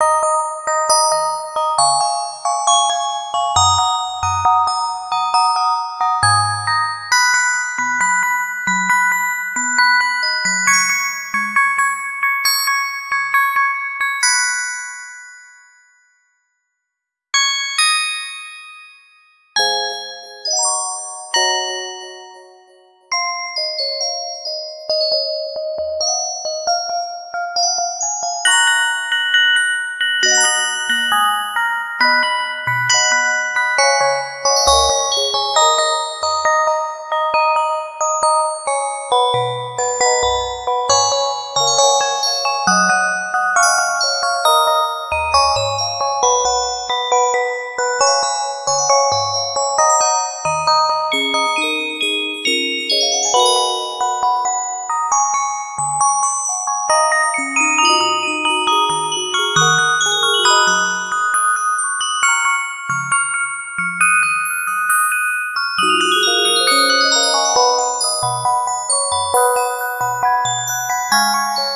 you Música